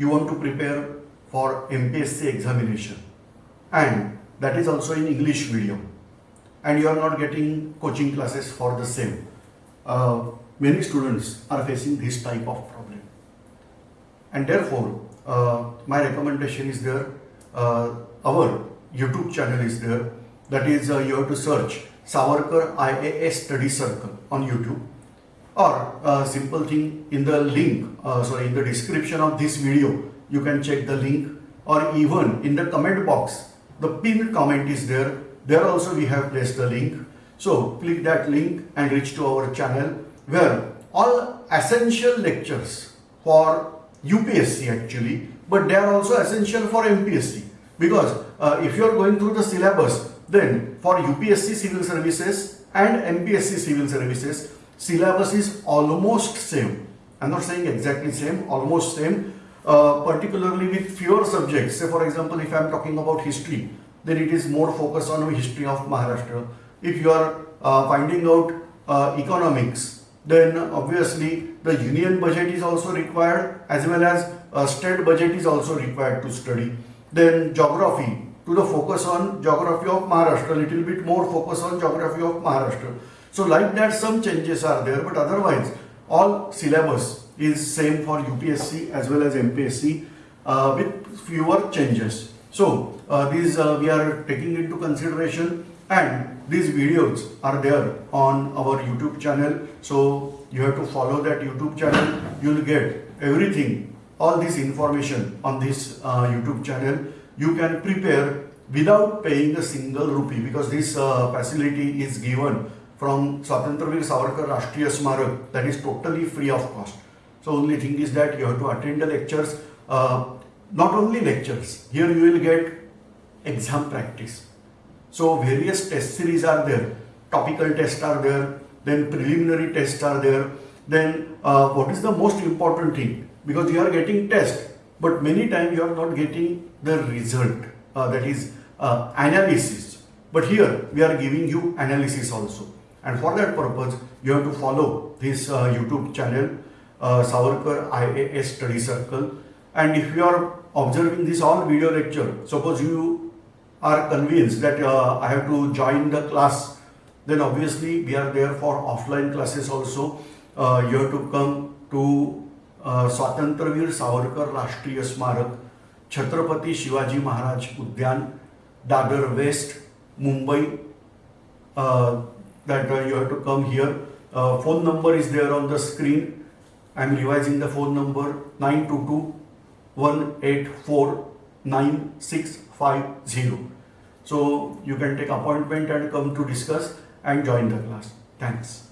you want to prepare for MPSC examination. And that is also in English medium. And you are not getting coaching classes for the same. Uh, many students are facing this type of problem. And therefore uh, my recommendation is there. Uh, our YouTube channel is there. That is uh, you have to search Savarkar IAS Study Circle on YouTube or uh, simple thing in the link uh, sorry in the description of this video you can check the link. Or even in the comment box the pinned comment is there. There also we have placed the link. So click that link and reach to our channel where all essential lectures for UPSC actually but they are also essential for MPSC because uh, if you are going through the syllabus then for UPSC civil services and MPSC civil services syllabus is almost same I'm not saying exactly same almost same uh, particularly with fewer subjects say for example if I'm talking about history then it is more focused on the history of Maharashtra if you are uh, finding out uh, economics then obviously the union budget is also required as well as uh, state budget is also required to study. Then geography, to the focus on geography of Maharashtra, little bit more focus on geography of Maharashtra. So like that some changes are there but otherwise all syllabus is same for UPSC as well as MPSC uh, with fewer changes. So uh, these uh, we are taking into consideration and these videos are there on our YouTube channel. So you have to follow that YouTube channel. You will get everything, all this information on this uh, YouTube channel. You can prepare without paying a single rupee because this uh, facility is given from Swatantraveer Savarkar Rashtriya Smarak that is totally free of cost. So only thing is that you have to attend the lectures, uh, not only lectures, here you will get exam practice. So various test series are there, topical tests are there, then preliminary tests are there, then uh, what is the most important thing? Because you are getting test, but many times you are not getting the result, uh, that is uh, analysis. But here we are giving you analysis also. And for that purpose, you have to follow this uh, YouTube channel, uh, Savarkar IAS Study Circle. And if you are observing this all video lecture, suppose you are convinced that uh, I have to join the class, then obviously we are there for offline classes also. Uh, you have to come to uh, Swatantraveer Savarkar Rashtriya Smarak, Chhatrapati Shivaji Maharaj Udyan, Dadar West, Mumbai. Uh, that uh, you have to come here. Uh, phone number is there on the screen. I am revising the phone number 922 184 9650. So you can take appointment and come to discuss and join the class. Thanks.